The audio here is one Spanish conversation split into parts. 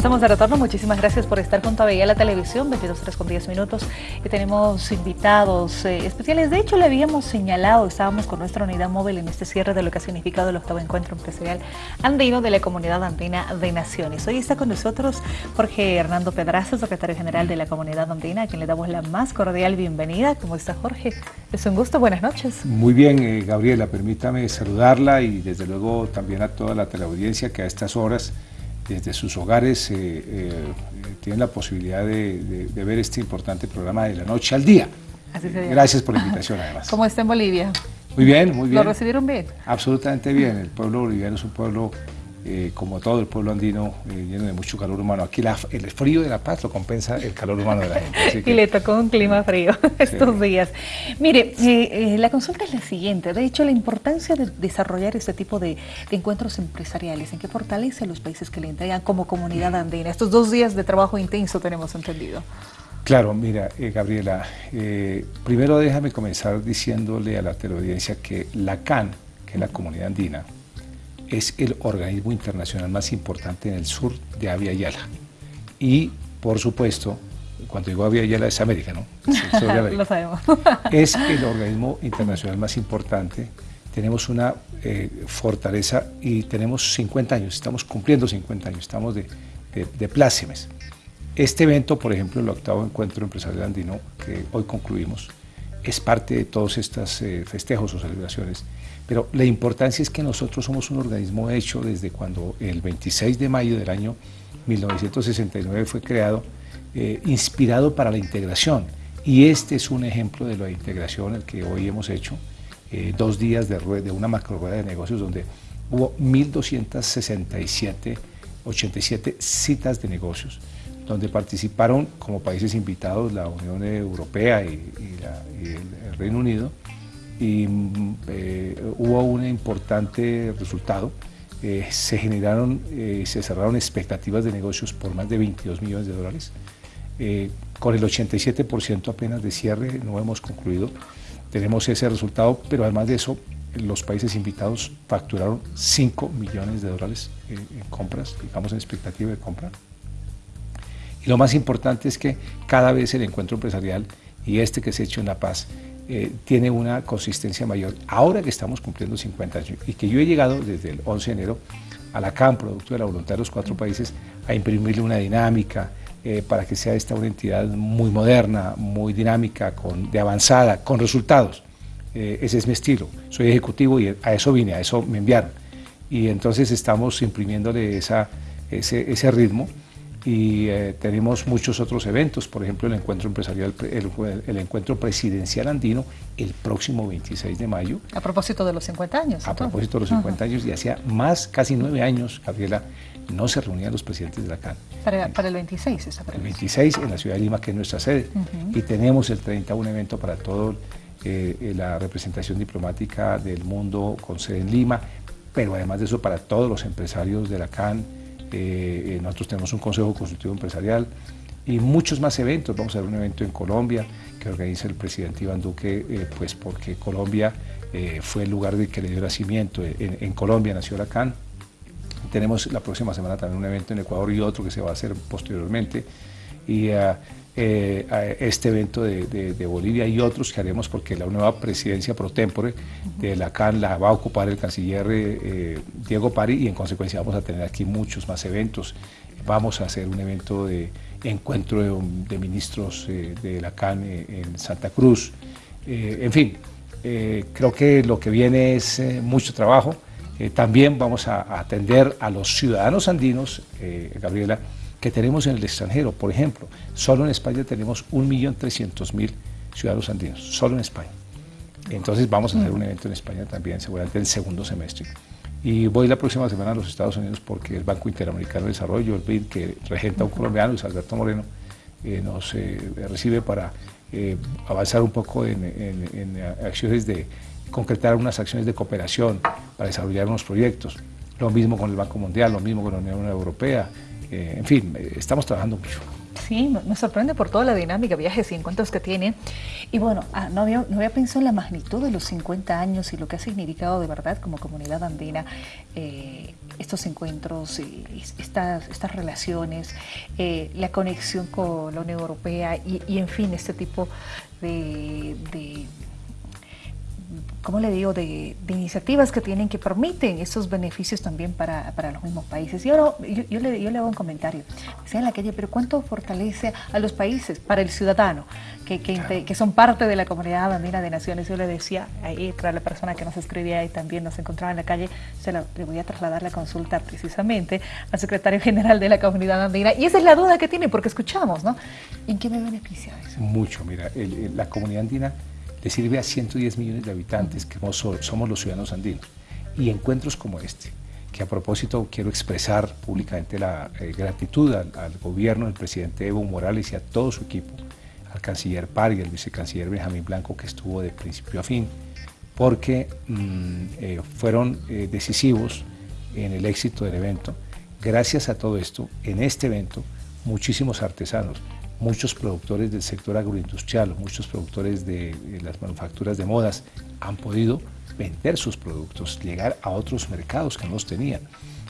Estamos de retorno, muchísimas gracias por estar con Todavía la Televisión, 22 horas con 10 minutos. Y tenemos invitados eh, especiales. De hecho, le habíamos señalado, estábamos con nuestra unidad móvil en este cierre de lo que ha significado el octavo encuentro empresarial andino de la Comunidad Andina de Naciones. Hoy está con nosotros Jorge Hernando Pedraza, secretario general de la Comunidad Andina, a quien le damos la más cordial bienvenida. ¿Cómo está Jorge? Es un gusto, buenas noches. Muy bien, eh, Gabriela, permítame saludarla y desde luego también a toda la teleaudiencia que a estas horas desde sus hogares eh, eh, tienen la posibilidad de, ver este importante programa de la noche al día. Gracias por la invitación además. ¿Cómo está en Bolivia? Muy bien, muy bien. ¿Lo recibieron bien? Absolutamente bien. El pueblo boliviano es un pueblo eh, como todo el pueblo andino, eh, lleno de mucho calor humano. Aquí el frío de La Paz lo compensa el calor humano de la gente. y le tocó un clima frío estos días. Mire, eh, la consulta es la siguiente. De hecho, la importancia de desarrollar este tipo de, encuentros empresariales, ¿en qué fortalece a los países que le entregan como comunidad andina? Estos dos días de trabajo intenso tenemos entendido. Claro, mira, Gabriela, primero déjame comenzar diciéndole a la teleaudiencia que la CAN, que es la comunidad andina, es el organismo internacional más importante en el sur de Avia Yala. Y, por supuesto, cuando digo Avia Yala es América, ¿no? Lo sabemos. es el organismo internacional más importante. Tenemos una eh, fortaleza y tenemos 50 años, estamos cumpliendo 50 años, estamos de, de, plácemes. Este evento, por ejemplo, el octavo encuentro empresarial andino que hoy concluimos, es parte de todos estos eh, festejos o celebraciones pero la importancia es que nosotros somos un organismo hecho desde cuando el 26 de mayo del año 1969 fue creado, eh, inspirado para la integración. Y este es un ejemplo de la integración el que hoy hemos hecho, eh, dos días de, de una macro rueda de negocios donde hubo 1.267, 87 citas de negocios, donde participaron como países invitados la Unión Europea y, el Reino Unido, y eh, hubo un importante resultado. Eh, se generaron y eh, se cerraron expectativas de negocios por más de 22 millones de dólares. con el 87% apenas de cierre no hemos concluido. Tenemos ese resultado, pero además de eso, los países invitados facturaron 5 millones de dólares en compras, digamos en expectativa de compra. Y lo más importante es que cada vez el encuentro empresarial y este que se ha hecho en La Paz eh, tiene una consistencia mayor. Ahora que estamos cumpliendo 50 años y que yo he llegado desde el 11 de enero a la CAM, producto de la voluntad de los cuatro países, a imprimirle una dinámica eh, para que sea esta una entidad muy moderna, muy dinámica, con, de avanzada, con resultados. Eh, ese es mi estilo. Soy ejecutivo y a eso vine, a eso me enviaron. Y entonces estamos imprimiéndole esa, ese, ese ritmo y eh, tenemos muchos otros eventos, por ejemplo el encuentro empresarial, el, encuentro presidencial andino el próximo 26 de mayo. A propósito de los 50 años. A propósito de los 50 años y hacía más, casi nueve años, Gabriela, no se reunían los presidentes de la CAN. Para, para el 26 esa El 26 en la ciudad de Lima, que es nuestra sede, y tenemos el 30 un evento para toda eh, la representación diplomática del mundo con sede en Lima, pero además de eso para todos los empresarios de la CAN, eh, eh, nosotros tenemos un Consejo Consultivo Empresarial y muchos más eventos. Vamos a ver un evento en Colombia que organiza el presidente Iván Duque, eh, pues porque Colombia fue el lugar de que le dio nacimiento. En, Colombia nació CAN. Tenemos la próxima semana también un evento en Ecuador y otro que se va a hacer posteriormente. Y ah, este evento de, Bolivia y otros que haremos porque la nueva presidencia pro tempore de la CAN la va a ocupar el canciller eh, Diego Pari y en consecuencia vamos a tener aquí muchos más eventos. Vamos a hacer un evento de encuentro de, ministros eh, de la CAN eh, en Santa Cruz. en fin, creo que lo que viene es mucho trabajo. también vamos a atender a los ciudadanos andinos, Gabriela, que tenemos en el extranjero. Por ejemplo, solo en España tenemos 1.300.000 ciudadanos andinos, solo en España. Entonces vamos a hacer un evento en España también, seguramente en el segundo semestre. Y voy la próxima semana a los Estados Unidos porque el Banco Interamericano de Desarrollo, el BID, que regenta un colombiano, Luis Alberto Moreno, eh, nos eh, recibe para eh, avanzar un poco en, en, acciones de concretar unas acciones de cooperación para desarrollar unos proyectos. Lo mismo con el Banco Mundial, lo mismo con la Unión Europea, en fin, estamos trabajando mucho. Sí, me sorprende por toda la dinámica, viajes y encuentros que tiene. Y bueno, ah, no, había, no había pensado en la magnitud de los 50 años y lo que ha significado de verdad como comunidad andina eh, estos encuentros, estas, estas relaciones, eh, la conexión con la Unión Europea y, en fin, este tipo de ¿cómo le digo?, de, iniciativas que tienen que permiten esos beneficios también para, los mismos países. Y ahora yo, le, yo, le, hago un comentario, decía en la calle, pero ¿cuánto fortalece a los países para el ciudadano que, que, son parte de la comunidad andina de naciones? Yo le decía ahí, para la persona que nos escribía y también nos encontraba en la calle, se le voy a trasladar la consulta precisamente al secretario general de la comunidad andina. Y esa es la duda que tiene, porque escuchamos, ¿no? ¿En qué me beneficia eso? Mucho, mira, la comunidad andina le sirve a 110 millones de habitantes que somos los ciudadanos andinos. Y encuentros como este, que a propósito quiero expresar públicamente la eh, gratitud al, gobierno del presidente Evo Morales y a todo su equipo, al canciller Par y al vicecanciller Benjamín Blanco que estuvo de principio a fin, porque mm, eh, fueron eh, decisivos en el éxito del evento. Gracias a todo esto, en este evento, muchísimos artesanos, muchos productores del sector agroindustrial, muchos productores de, las manufacturas de modas han podido vender sus productos, llegar a otros mercados que no los tenían.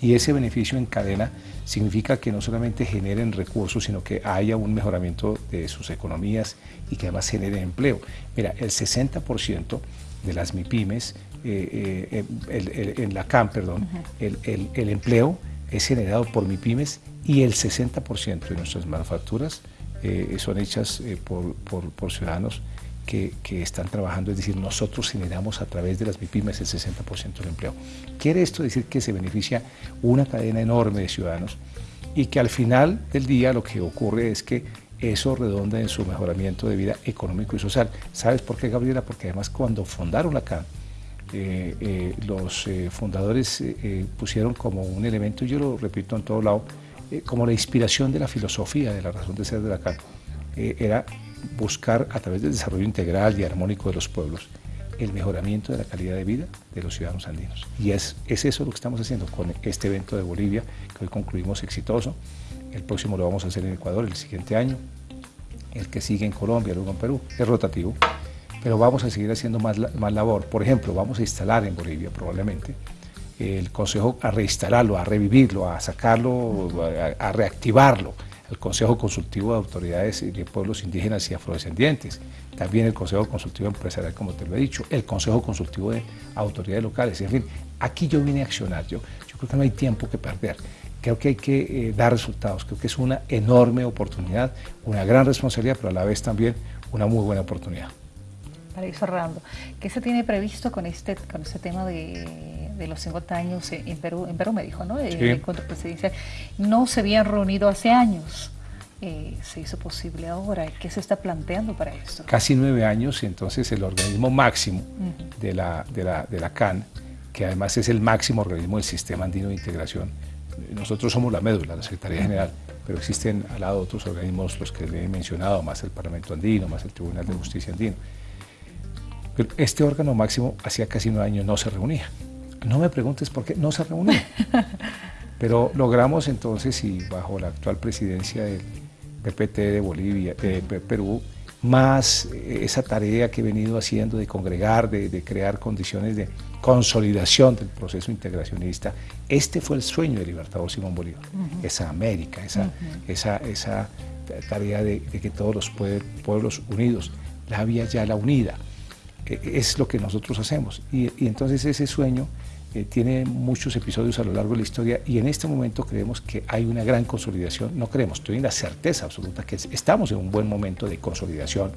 Y ese beneficio en cadena significa que no solamente generen recursos, sino que haya un mejoramiento de sus economías y que además generen empleo. Mira, el 60% de las MIPIMES, eh, eh, en la CAM, perdón, el, el empleo es generado por MIPIMES y el 60% de nuestras manufacturas eh, son hechas eh, por, ciudadanos que, están trabajando, es decir, nosotros generamos a través de las MIPIMES el 60% del empleo. Quiere esto decir que se beneficia una cadena enorme de ciudadanos y que al final del día lo que ocurre es que eso redonda en su mejoramiento de vida económico y social. ¿Sabes por qué, Gabriela? Porque además cuando fundaron acá, eh, los fundadores pusieron como un elemento, yo lo repito en todo lado, eh, como la inspiración de la filosofía de la razón de ser de la CAN, eh, era buscar a través del desarrollo integral y armónico de los pueblos el mejoramiento de la calidad de vida de los ciudadanos andinos. Y es, es eso lo que estamos haciendo con este evento de Bolivia, que hoy concluimos exitoso. El próximo lo vamos a hacer en Ecuador el siguiente año, el que sigue en Colombia, luego en Perú, es rotativo, pero vamos a seguir haciendo más, más labor. Por ejemplo, vamos a instalar en Bolivia probablemente el Consejo a reinstalarlo, a revivirlo, a sacarlo, a, reactivarlo, el Consejo Consultivo de Autoridades de Pueblos Indígenas y Afrodescendientes, también el Consejo Consultivo Empresarial, como te lo he dicho, el Consejo Consultivo de Autoridades Locales, en fin, aquí yo vine a accionar, yo, yo creo que no hay tiempo que perder, creo que hay que eh, dar resultados, creo que es una enorme oportunidad, una gran responsabilidad, pero a la vez también una muy buena oportunidad. Para ir cerrando, ¿qué se tiene previsto con este, con este tema de de los 50 años en Perú, en Perú me dijo, ¿no? El encuentro presidencial. No se habían reunido hace años. Eh, se hizo posible ahora. ¿Qué se está planteando para esto? Casi nueve años y entonces el organismo máximo de, la, de, la, de la CAN, que además es el máximo organismo del Sistema Andino de Integración, nosotros somos la médula, la Secretaría General, pero existen al lado otros organismos, los que le he mencionado, más el Parlamento Andino, más el Tribunal de Justicia Andino. Este órgano máximo hacía casi nueve años no se reunía. No me preguntes por qué, no se reunió. Pero logramos entonces, y bajo la actual presidencia del PPT de Bolivia, de Perú, más esa tarea que he venido haciendo de congregar, de, crear condiciones de consolidación del proceso integracionista. Este fue el sueño del Libertador Simón Bolívar, esa América, esa, esa, esa tarea de, que todos los pueblos unidos, la vía ya la unida, es lo que nosotros hacemos. y entonces ese sueño eh, tiene muchos episodios a lo largo de la historia y en este momento creemos que hay una gran consolidación, no creemos, estoy en la certeza absoluta que estamos en un buen momento de consolidación,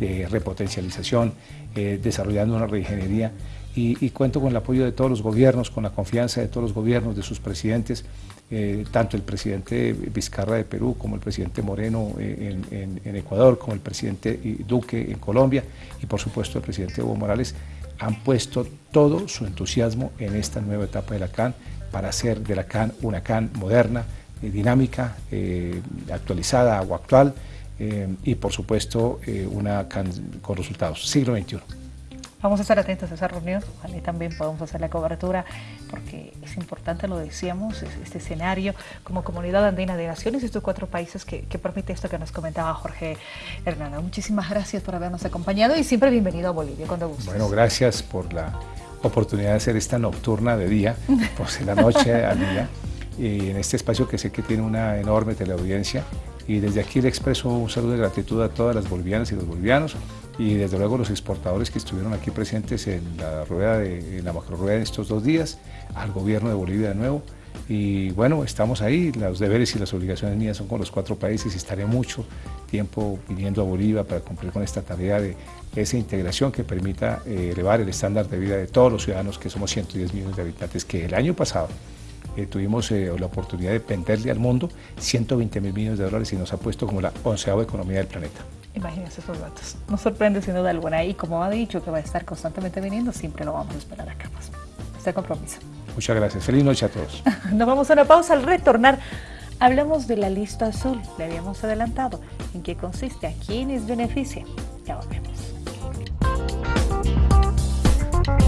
de repotencialización, eh, desarrollando una reingeniería y, cuento con el apoyo de todos los gobiernos, con la confianza de todos los gobiernos, de sus presidentes, eh, tanto el presidente Vizcarra de Perú como el presidente Moreno en, en Ecuador, como el presidente Duque en Colombia y por supuesto el presidente Evo Morales han puesto todo su entusiasmo en esta nueva etapa de la CAN para hacer de la CAN una CAN moderna, eh, dinámica, eh, actualizada o actual eh, y por supuesto una CAN con resultados. Siglo XXI. Vamos a estar atentos a esa reunión, ojalá también podamos hacer la cobertura, porque es importante, lo decíamos, este escenario como comunidad andina de naciones, estos cuatro países que, permite esto que nos comentaba Jorge Hernández. Muchísimas gracias por habernos acompañado y siempre bienvenido a Bolivia cuando gustes. Bueno, gracias por la oportunidad de hacer esta nocturna de día, pues de la noche al día, y en este espacio que sé que tiene una enorme teleaudiencia. Y desde aquí le expreso un saludo de gratitud a todas las bolivianas y los bolivianos y desde luego los exportadores que estuvieron aquí presentes en la rueda de, en la macro rueda de estos dos días, al gobierno de Bolivia de nuevo. Y bueno, estamos ahí, los deberes y las obligaciones mías son con los cuatro países y estaré mucho tiempo viniendo a Bolivia para cumplir con esta tarea de esa integración que permita eh, elevar el estándar de vida de todos los ciudadanos, que somos 110 millones de habitantes, que el año pasado eh, tuvimos eh, la oportunidad de venderle al mundo 120 mil millones de dólares y nos ha puesto como la onceava economía del planeta. Imagínense esos datos. Nos sorprende sin duda alguna y como ha dicho que va a estar constantemente viniendo, siempre lo vamos a esperar acá. Pues, este compromiso. Muchas gracias. Feliz noche a todos. Nos vamos a una pausa al retornar. Hablamos de la lista azul, le habíamos adelantado. ¿En qué consiste? ¿A quiénes beneficia? Ya volvemos.